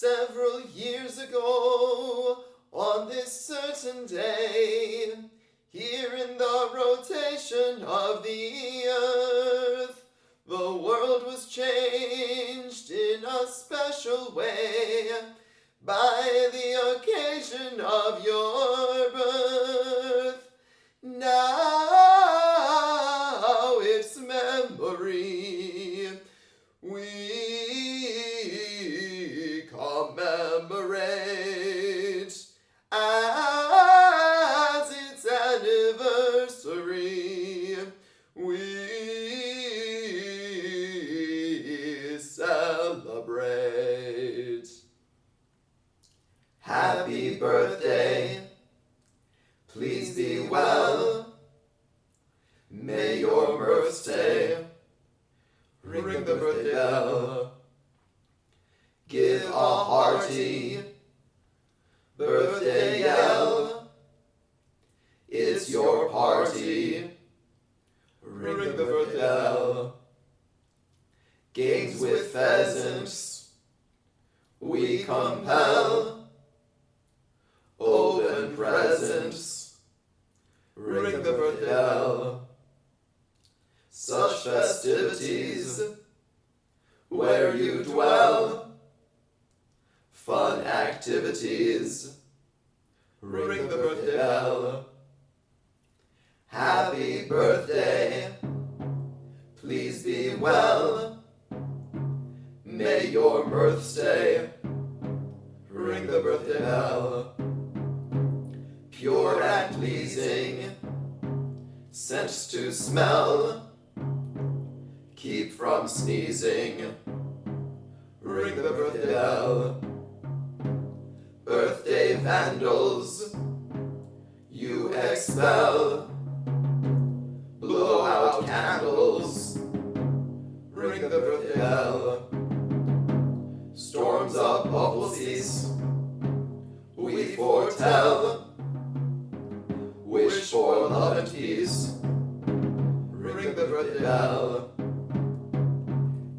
Several years ago, on this certain day, here in the rotation of the earth, the world was changed in a special way by the occasion of your birth. Now its memory we birthday. Please be well. May your birthday ring the birthday bell. Give a hearty birthday yell. It's your party. Ring the birthday bell. Games with pheasants we compel. Presents. Ring the birthday bell. Such festivities where you dwell. Fun activities. Ring the birthday bell. Happy birthday. Please be well. May your birthday. Ring the birthday bell. Pure and pleasing. Scents to smell. Keep from sneezing. Ring the birthday bell. Birthday vandals. You expel. Blow out candles. Ring the birthday bell. Bell.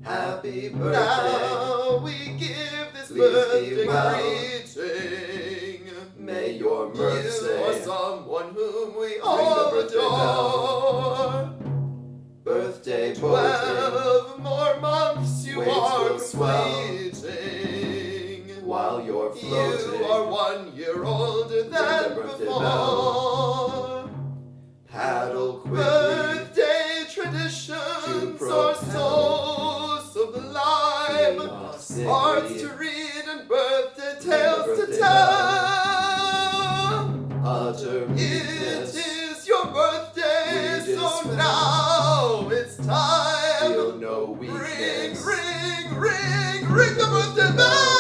Happy birthday. Now we give this Please birthday greeting. May your mirth You are someone whom we all birthday adore. Birthday, birthday. Twelve more months you Waves are completing. While you're floating. You are one year older than the birthday birthday, We so dispense. now it's time. Feel no Ring, ring, ring, ring the birthday bell.